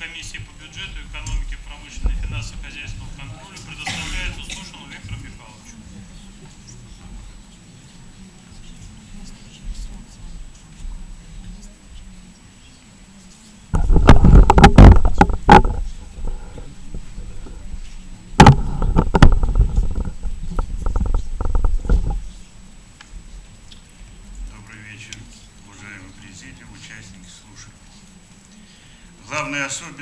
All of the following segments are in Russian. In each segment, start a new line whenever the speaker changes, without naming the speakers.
комиссии по бюджету, экономике,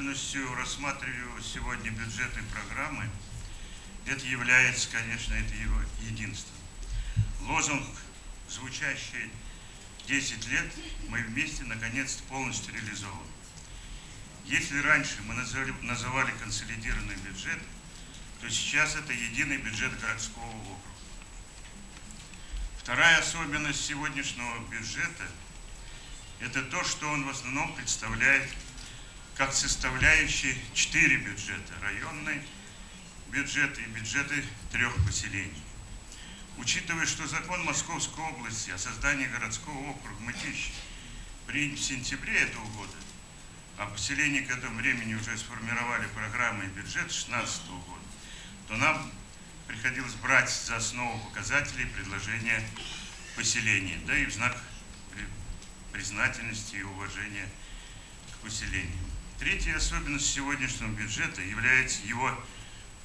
Главной особенностью рассматриваемой сегодня бюджетной программы это является, конечно, это его единство. Лозунг, звучащий 10 лет, мы вместе наконец-то полностью реализован. Если раньше мы называли, называли консолидированный бюджет, то сейчас это единый бюджет городского округа. Вторая особенность сегодняшнего бюджета – это то, что он в основном представляет как составляющие четыре бюджета – районный бюджет и бюджеты трех поселений. Учитывая, что закон Московской области о создании городского округа Мытищ принят в сентябре этого года, а поселения к этому времени уже сформировали программы и бюджет 2016 года, то нам приходилось брать за основу показателей предложения поселения, да и в знак признательности и уважения к поселению. Третья особенность сегодняшнего бюджета является его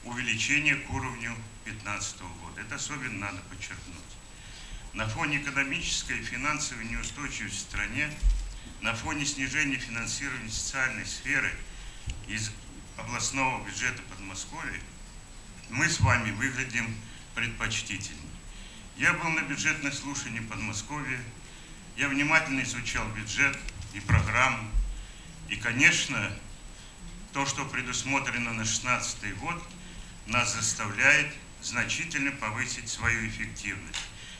увеличение к уровню 2015 года. Это особенно надо подчеркнуть. На фоне экономической и финансовой неустойчивости в стране, на фоне снижения финансирования социальной сферы из областного бюджета Подмосковья, мы с вами выглядим предпочтительнее. Я был на бюджетных слушаниях в Подмосковье, я внимательно изучал бюджет и программу. И, конечно, то, что предусмотрено на 2016 год, нас заставляет значительно повысить свою эффективность.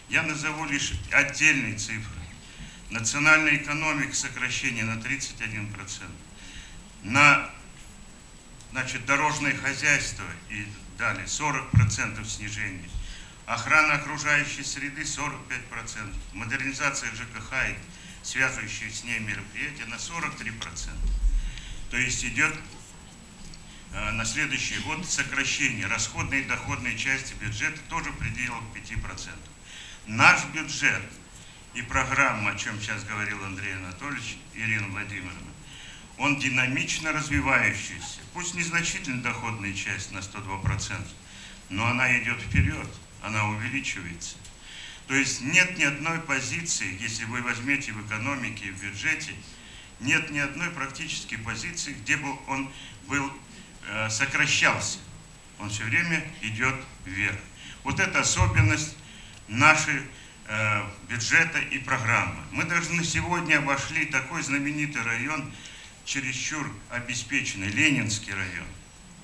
Я назову лишь отдельные цифры. Национальная экономика сокращение на 31%. На значит, дорожное хозяйство и далее 40% снижения. Охрана окружающей среды 45%. Модернизация ЖКХ и связывающие с ней мероприятия на 43%. То есть идет э, на следующий год сокращение расходной и доходной части бюджета тоже в пределах 5%. Наш бюджет и программа, о чем сейчас говорил Андрей Анатольевич, Ирина Владимировна, он динамично развивающийся. Пусть незначительно доходная часть на 102%, но она идет вперед, она увеличивается. То есть нет ни одной позиции, если вы возьмете в экономике в бюджете, нет ни одной практически позиции, где бы он был, э, сокращался. Он все время идет вверх. Вот это особенность нашей э, бюджета и программы. Мы даже на сегодня обошли такой знаменитый район, чересчур обеспеченный, Ленинский район.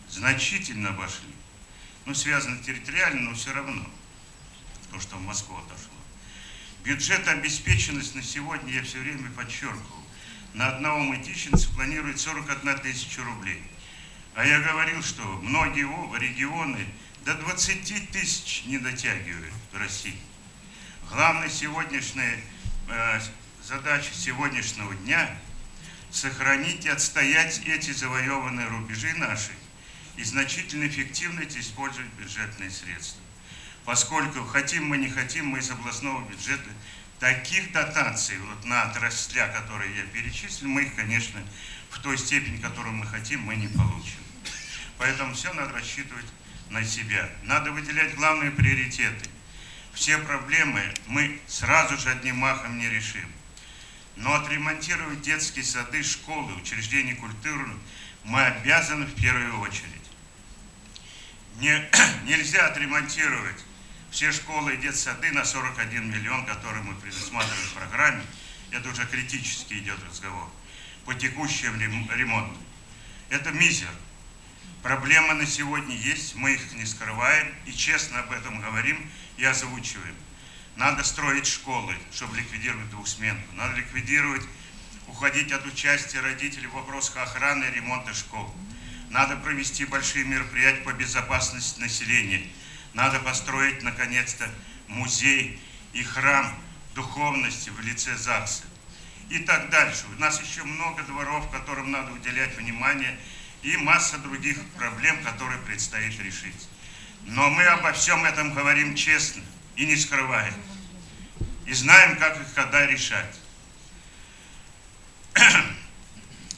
Значительно обошли. Ну, связано территориально, но все равно то, что в Москву отошло. Бюджет обеспеченность на сегодня, я все время подчеркивал, на одного мытищенца планирует 41 тысяча рублей. А я говорил, что многие регионы до 20 тысяч не дотягивают в России. Главная сегодняшняя э, задача сегодняшнего дня – сохранить и отстоять эти завоеванные рубежи наши и значительно эффективно использовать бюджетные средства поскольку хотим мы, не хотим, мы из областного бюджета таких дотаций вот на отрасля, которые я перечислил, мы их, конечно, в той степени, которую мы хотим, мы не получим. Поэтому все надо рассчитывать на себя. Надо выделять главные приоритеты. Все проблемы мы сразу же одним махом не решим. Но отремонтировать детские сады, школы, учреждения культуры мы обязаны в первую очередь. Не, нельзя отремонтировать все школы и детсады на 41 миллион, который мы предусматриваем в программе, это уже критически идет разговор, по текущим ремонтам. Это мизер. Проблемы на сегодня есть, мы их не скрываем и честно об этом говорим и озвучиваем. Надо строить школы, чтобы ликвидировать двухсменку. Надо ликвидировать, уходить от участия родителей в вопросах охраны и ремонта школ. Надо провести большие мероприятия по безопасности населения – надо построить, наконец-то, музей и храм духовности в лице ЗАГСа. и так дальше. У нас еще много дворов, которым надо уделять внимание, и масса других проблем, которые предстоит решить. Но мы обо всем этом говорим честно и не скрываем. И знаем, как их когда решать.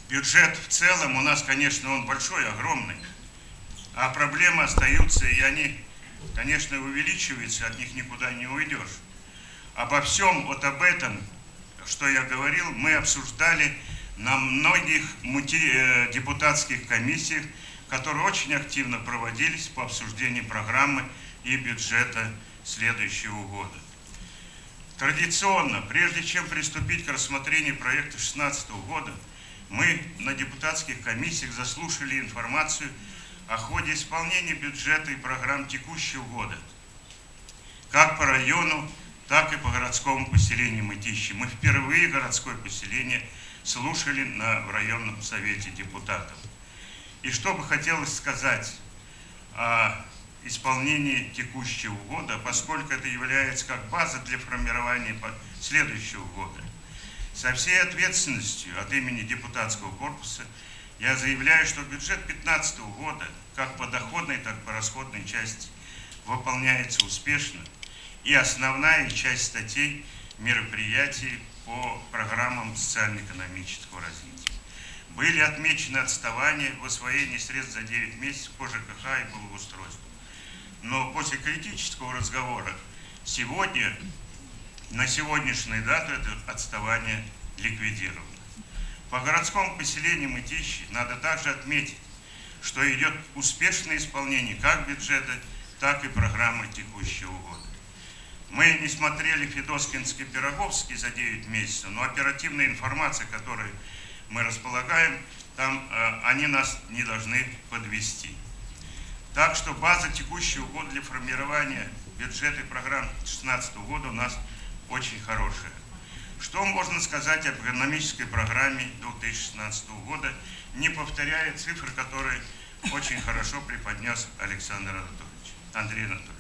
Бюджет в целом у нас, конечно, он большой, огромный. А проблемы остаются, и они, конечно, увеличиваются, от них никуда не уйдешь. Обо всем, вот об этом, что я говорил, мы обсуждали на многих э, депутатских комиссиях, которые очень активно проводились по обсуждению программы и бюджета следующего года. Традиционно, прежде чем приступить к рассмотрению проекта 2016 года, мы на депутатских комиссиях заслушали информацию о ходе исполнения бюджета и программ текущего года, как по району, так и по городскому поселению Мытищи. Мы впервые городское поселение слушали на, в районном совете депутатов. И что бы хотелось сказать о исполнении текущего года, поскольку это является как база для формирования следующего года. Со всей ответственностью от имени депутатского корпуса я заявляю, что бюджет 2015 года, как по доходной, так и по расходной части, выполняется успешно, и основная часть статей мероприятий по программам социально-экономического развития. Были отмечены отставания в освоении средств за 9 месяцев по ЖКХ и благоустройству. Но после критического разговора сегодня, на сегодняшнюю дату, это отставание ликвидировано. По городскому поселению Мытищи надо также отметить, что идет успешное исполнение как бюджета, так и программы текущего года. Мы не смотрели Федоскинский Пироговский за 9 месяцев, но оперативная информация, которой мы располагаем, там э, они нас не должны подвести. Так что база текущего года для формирования бюджета и программ 2016 года у нас очень хорошая. Что можно сказать об экономической программе 2016 года, не повторяя цифры, которые очень хорошо преподнес Александр Анатольевич, Андрей Анатольевич.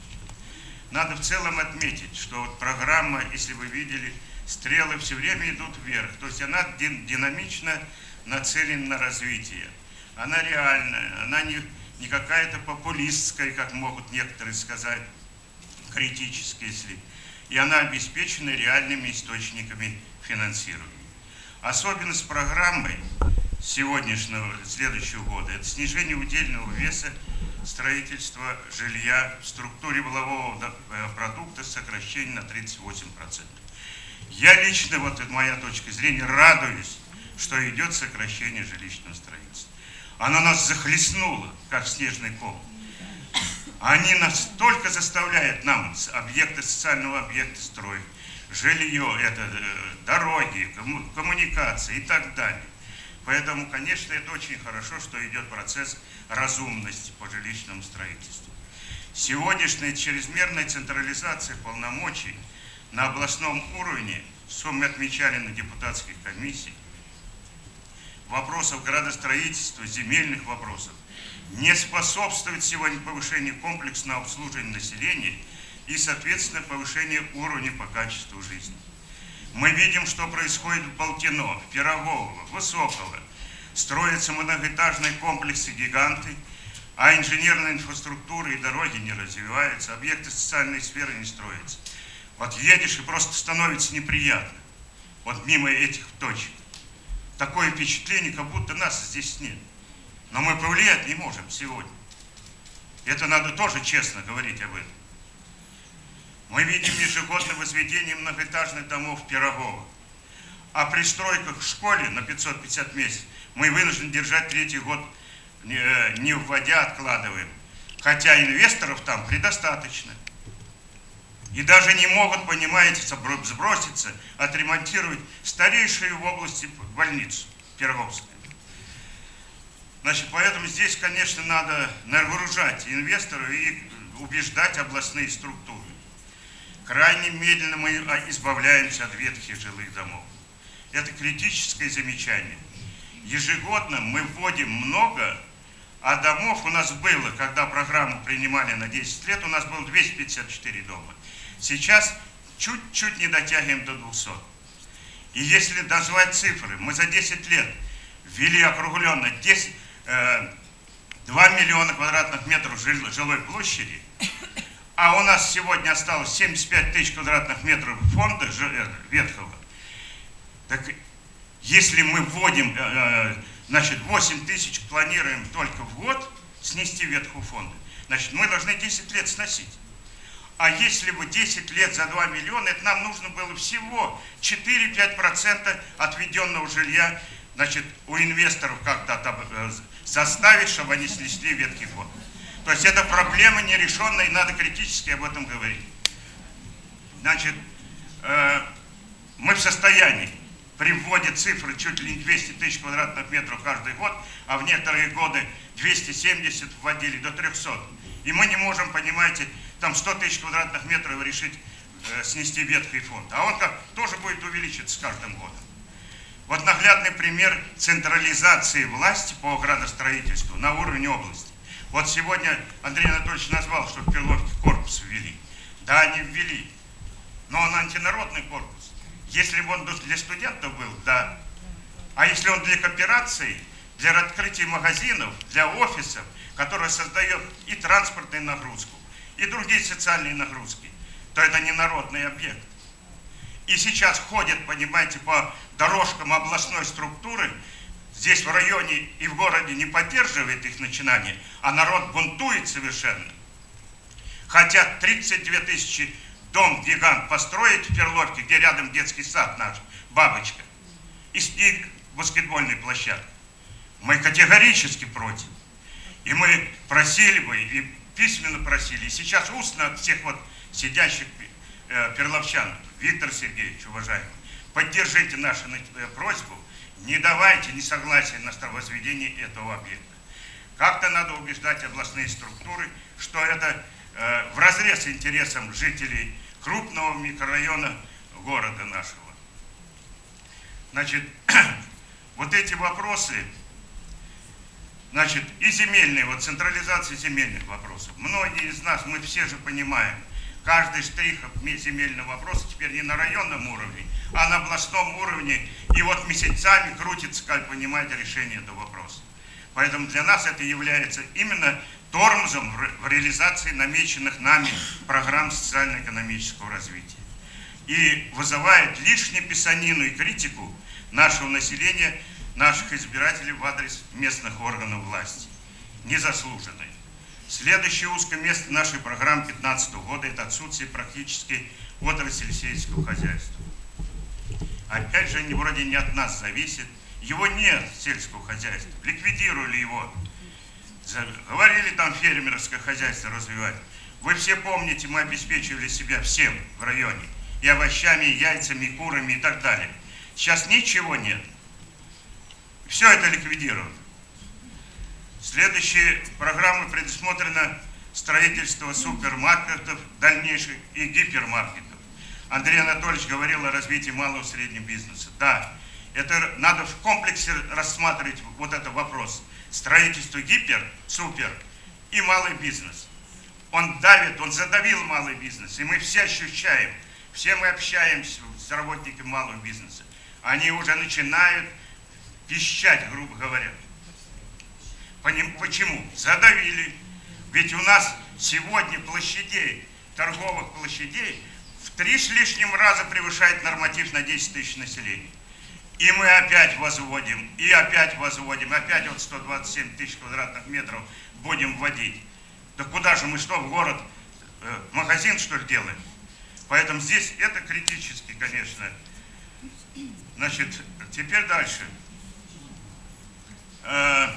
Надо в целом отметить, что вот программа, если вы видели, стрелы все время идут вверх. То есть она динамично нацелена на развитие. Она реальная, она не, не какая-то популистская, как могут некоторые сказать, критическая, если и она обеспечена реальными источниками финансирования. Особенность программы сегодняшнего, следующего года – это снижение удельного веса строительства жилья в структуре волового э, продукта сокращение на 38%. Я лично, вот это моя точка зрения, радуюсь, что идет сокращение жилищного строительства. Оно нас захлестнуло, как снежный ком. Они настолько заставляют нам объекты социального объекта строить, жилье, это э, дороги, коммуникации и так далее. Поэтому, конечно, это очень хорошо, что идет процесс разумности по жилищному строительству. Сегодняшняя чрезмерная централизация полномочий на областном уровне, что мы отмечали на депутатских комиссиях, вопросов градостроительства, земельных вопросов, не способствует сегодня повышению комплексного обслуживания населения и, соответственно, повышению уровня по качеству жизни. Мы видим, что происходит в Болтино, в Пирогово, Высоково. Строятся многоэтажные комплексы-гиганты, а инженерная инфраструктура и дороги не развиваются, объекты социальной сферы не строятся. Вот едешь и просто становится неприятно. Вот мимо этих точек. Такое впечатление, как будто нас здесь нет. Но мы повлиять не можем сегодня. Это надо тоже честно говорить об этом. Мы видим ежегодное возведение многоэтажных домов в Пирогово. А при стройках в школе на 550 месяцев мы вынуждены держать третий год, не, э, вводя, откладываем. Хотя инвесторов там предостаточно. И даже не могут, понимаете, сброситься, отремонтировать старейшую в области больницу Пироговскую. Значит, поэтому здесь, конечно, надо нагружать инвесторов и убеждать областные структуры. Крайне медленно мы избавляемся от ветхих жилых домов. Это критическое замечание. Ежегодно мы вводим много, а домов у нас было, когда программу принимали на 10 лет, у нас было 254 дома. Сейчас чуть-чуть не дотягиваем до 200. И если назвать цифры, мы за 10 лет ввели округленно 10, э, 2 миллиона квадратных метров жилой площади, а у нас сегодня осталось 75 тысяч квадратных метров фонда э, ветхого, так если мы вводим, э, э, значит, 8 тысяч планируем только в год снести ветхого фонда, значит, мы должны 10 лет сносить. А если бы 10 лет за 2 миллиона, это нам нужно было всего 4-5% отведенного жилья, значит, у инвесторов как-то э, заставить, чтобы они снесли ветхий фонд. То есть это проблема нерешенная, и надо критически об этом говорить. Значит, э, мы в состоянии при вводе цифры чуть ли не 200 тысяч квадратных метров каждый год, а в некоторые годы 270 вводили до 300. И мы не можем, понимаете, там 100 тысяч квадратных метров решить э, снести ветхий фонд. А он как тоже будет увеличиться с каждым годом. Вот наглядный пример централизации власти по градостроительству на уровне области. Вот сегодня Андрей Анатольевич назвал, что в Перловке корпус ввели. Да, они ввели. Но он антинародный корпус. Если бы он для студентов был, да. А если он для кооперации, для открытия магазинов, для офисов, которые создает и транспортную нагрузку, и другие социальные нагрузки, то это не народный объект. И сейчас ходят, понимаете, по дорожкам областной структуры, здесь в районе и в городе не поддерживает их начинание, а народ бунтует совершенно. Хотят 32 тысячи дом-гигант построить в Перловке, где рядом детский сад наш, бабочка, и, и баскетбольная площадка. Мы категорически против. И мы просили бы, и письменно просили, и сейчас устно от всех вот сидящих перловчан, Виктор Сергеевич, уважаемый, поддержите нашу э, просьбу, не давайте несогласия на возведение этого объекта. Как-то надо убеждать областные структуры, что это э, в разрез интересам жителей крупного микрорайона города нашего. Значит, вот эти вопросы Значит, и земельные, вот централизация земельных вопросов. Многие из нас, мы все же понимаем, каждый штрих земельного вопроса теперь не на районном уровне, а на областном уровне. И вот месяцами крутится, как понимаете, решение этого вопроса. Поэтому для нас это является именно тормозом в реализации намеченных нами программ социально-экономического развития. И вызывает лишнюю писанину и критику нашего населения – наших избирателей в адрес местных органов власти. Незаслуженной. Следующее узкое место нашей программы 2015 года – это отсутствие практически отрасли сельского хозяйства. Опять же, они вроде не от нас зависит. Его нет, сельского хозяйства. Ликвидировали его. Говорили там фермерское хозяйство развивать. Вы все помните, мы обеспечивали себя всем в районе. И овощами, и яйцами, и курами, и так далее. Сейчас ничего нет. Все это ликвидировано. Следующие программы предусмотрено строительство супермаркетов дальнейших и гипермаркетов. Андрей Анатольевич говорил о развитии малого и среднего бизнеса. Да, это надо в комплексе рассматривать вот этот вопрос. Строительство гипер, супер и малый бизнес. Он давит, он задавил малый бизнес. И мы все ощущаем, все мы общаемся с работниками малого бизнеса. Они уже начинают пищать, грубо говоря. Почему? Задавили. Ведь у нас сегодня площадей, торговых площадей, в три с лишним раза превышает норматив на 10 тысяч населения. И мы опять возводим, и опять возводим, опять вот 127 тысяч квадратных метров будем вводить. Да куда же мы что, в город, э, магазин что ли делаем? Поэтому здесь это критически, конечно. Значит, теперь дальше. Э,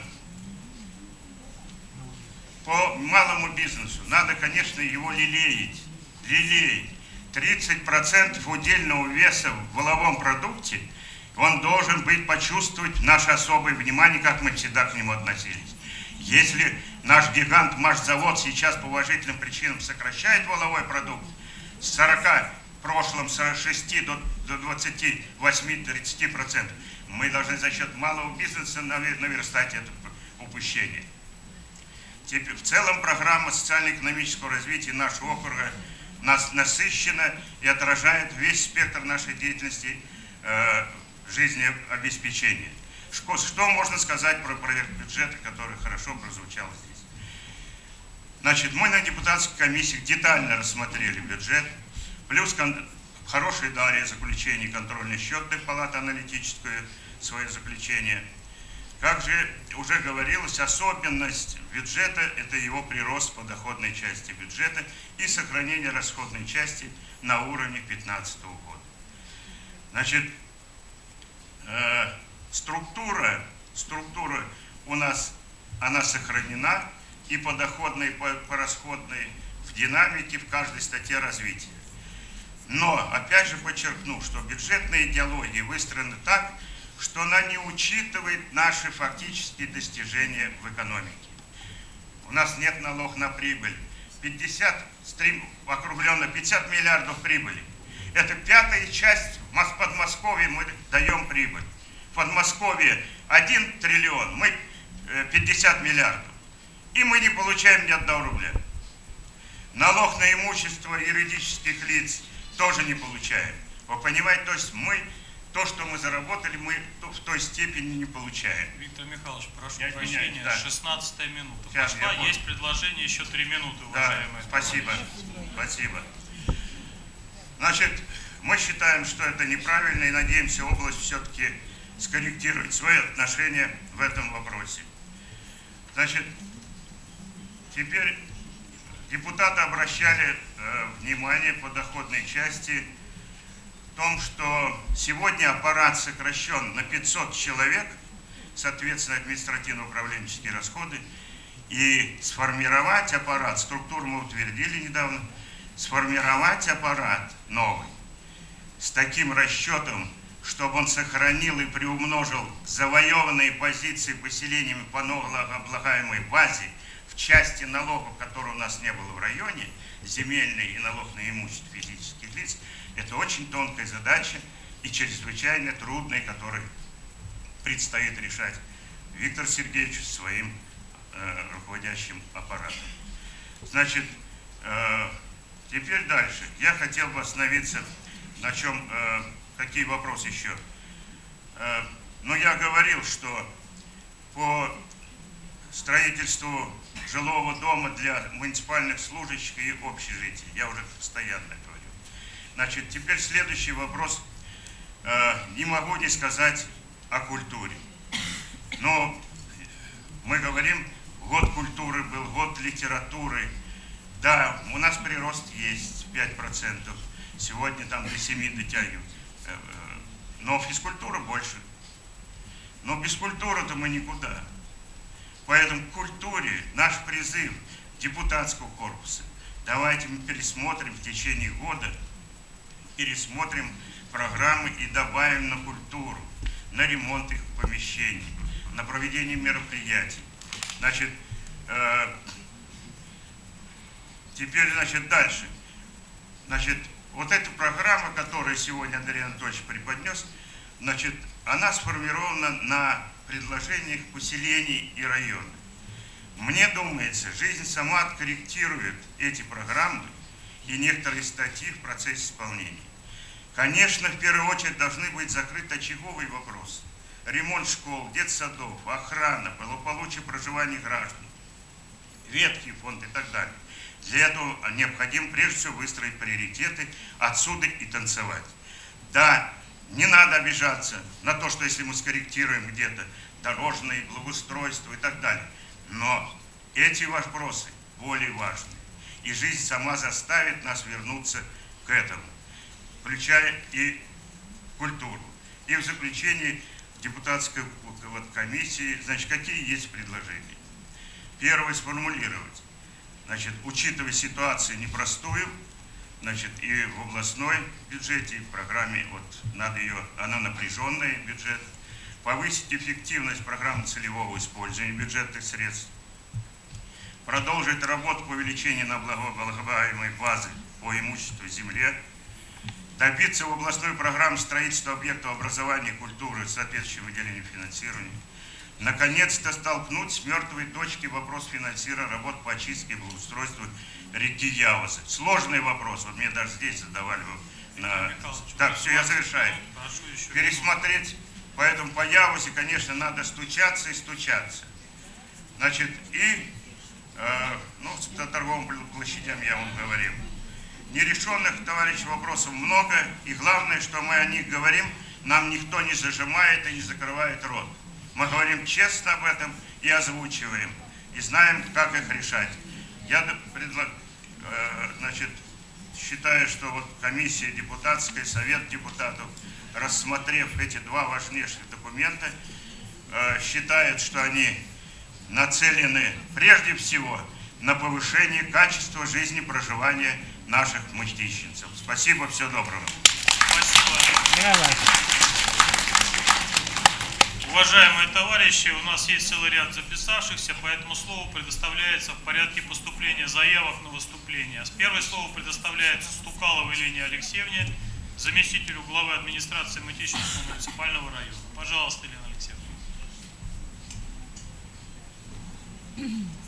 по малому бизнесу надо, конечно, его лелеять. Лелеять. 30% удельного веса в воловом продукте, он должен быть, почувствовать наше особое внимание, как мы всегда к нему относились. Если наш гигант Машзавод сейчас по уважительным причинам сокращает воловой продукт с 40, в прошлом с 6 до, до 28-30%, мы должны за счет малого бизнеса наверстать это упущение. В целом программа социально-экономического развития нашего округа нас насыщена и отражает весь спектр нашей деятельности э, жизнеобеспечения. Что, что можно сказать про проект бюджета, который хорошо прозвучал здесь? Значит, мы на депутатской комиссии детально рассмотрели бюджет, плюс хорошие дали заключение контрольной счетной палаты аналитическое свое заключение. Как же уже говорилось, особенность бюджета – это его прирост по доходной части бюджета и сохранение расходной части на уровне 2015 года. Значит, э, структура, структура у нас, она сохранена и по доходной, и по, по расходной в динамике в каждой статье развития. Но, опять же подчеркну, что бюджетная идеология выстроена так, она не учитывает наши фактические достижения в экономике. У нас нет налог на прибыль. 50, округленно 50 миллиардов прибыли. Это пятая часть в Подмосковье мы даем прибыль. В Подмосковье 1 триллион, мы 50 э, миллиардов. И мы не получаем ни одного рубля. Налог на имущество юридических лиц тоже не получаем. Вы понимаете, то есть мы то, что мы заработали, мы в той степени не получаем.
Виктор Михайлович, прошу я прощения,
да.
16 минута
Сейчас,
пошла, есть предложение еще 3 минуты, уважаемые.
Да, спасибо, спасибо. Значит, мы считаем, что это неправильно и надеемся область все-таки скорректировать свои отношения в этом вопросе. Значит, теперь депутаты обращали э, внимание по доходной части том, что сегодня аппарат сокращен на 500 человек, соответственно, административно-управленческие расходы, и сформировать аппарат, структуру мы утвердили недавно, сформировать аппарат новый с таким расчетом, чтобы он сохранил и приумножил завоеванные позиции поселениями по налогооблагаемой базе в части налогов, которые у нас не было в районе, земельный и налог на имущество физических лиц – это очень тонкая задача и чрезвычайно трудная, которую предстоит решать Виктор Сергеевич своим э, руководящим аппаратом. Значит, э, теперь дальше. Я хотел бы остановиться на чем, э, какие вопросы еще. Э, но я говорил, что по строительству жилого дома для муниципальных служащих и общежитий, я уже постоянно Значит, теперь следующий вопрос. Э, не могу не сказать о культуре. Но мы говорим, год культуры был, год литературы. Да, у нас прирост есть 5%. Сегодня там до 7 дотягивают. Э, э, но физкультура больше. Но без культуры-то мы никуда. Поэтому к культуре наш призыв депутатского корпуса. Давайте мы пересмотрим в течение года пересмотрим программы и добавим на культуру, на ремонт их помещений, на проведение мероприятий. Значит, э, теперь, значит, дальше. Значит, вот эта программа, которую сегодня Андрей Анатольевич преподнес, значит, она сформирована на предложениях поселений и районов. Мне думается, жизнь сама откорректирует эти программы и некоторые статьи в процессе исполнения. Конечно, в первую очередь должны быть закрыты очаговые вопросы. Ремонт школ, детсадов, охрана, благополучие проживания граждан, ветхий фонд и так далее. Для этого необходимо прежде всего выстроить приоритеты, отсюда и танцевать. Да, не надо обижаться на то, что если мы скорректируем где-то дорожное благоустройство и так далее. Но эти вопросы более важны и жизнь сама заставит нас вернуться к этому, включая и культуру. И в заключение депутатской вот, комиссии, значит, какие есть предложения? Первое, сформулировать, значит, учитывая ситуацию непростую, значит, и в областной бюджете, и в программе, вот, надо ее, она напряженная, бюджет, повысить эффективность программы целевого использования бюджетных средств, продолжить работу по увеличению налогооблагаемой базы по имуществу земле, добиться в областной программе строительства объектов образования и культуры соответствующего выделения финансирования, наконец-то столкнуть с мертвой точки вопрос финансирования работ по очистке и благоустройству реки Явосы. Сложный вопрос, вот мне даже здесь задавали на- Так, все, я завершаю. Пересмотреть. Поэтому по Явусе, конечно, надо стучаться и стучаться. Значит, и, ну, по торговым пл- площадям я вам говорил. Нерешенных, товарищ, вопросов много, и главное, что мы о них говорим, нам никто не зажимает и не закрывает рот. Мы говорим честно об этом и озвучиваем, и знаем, как их решать. Я д- предла- э, значит, считаю, что вот комиссия депутатская, совет депутатов, рассмотрев эти два важнейших документа, э, считает, что они нацелены прежде всего на повышение качества жизни проживания наших мытищенцев. Спасибо, всего доброго.
Спасибо. Уважаемые товарищи, у нас есть целый ряд записавшихся, поэтому слово предоставляется в порядке поступления заявок на выступление. С первой слово предоставляется Стукаловой Елене Алексеевне, заместителю главы администрации Мытищинского муниципального района. Пожалуйста, Елена 嗯哼